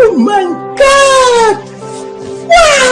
Oh my god! Wow!